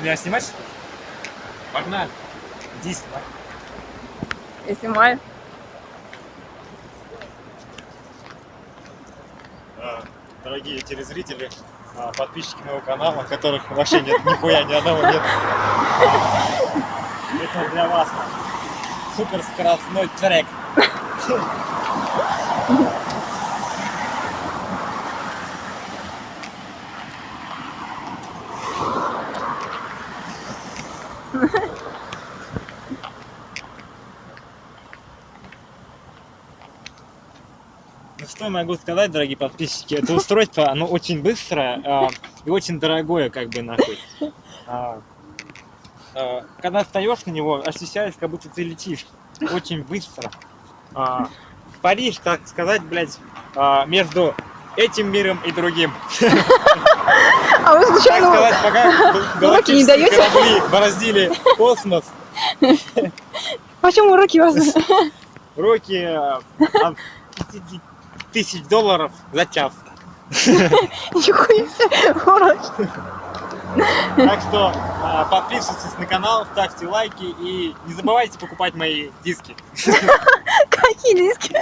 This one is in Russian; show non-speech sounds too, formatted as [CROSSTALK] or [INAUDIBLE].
Меня снимать? Погнали. Иди снимай. Я снимаю. А, Дорогие телезрители, а, подписчики моего канала, которых вообще нет, нихуя, ни одного нет. Это для вас супер скоростной трек. Что могу сказать, дорогие подписчики, это устройство, оно очень быстрое а, и очень дорогое, как бы нахуй. А, а, когда встаешь на него, ощущаешь, как будто ты летишь очень быстро. А, в Париж, так сказать, блядь, а, между этим миром и другим. [LAUGHS] А вы случайно... Сказать, пока [LAUGHS] уроки не даете? корабли бороздили космос. [LAUGHS] А Почему уроки у вас? [LAUGHS] Уроки э, тысяч долларов за час. Нихуя уроки. Так что э, подписывайтесь на канал, ставьте лайки и не забывайте покупать мои диски. Какие диски?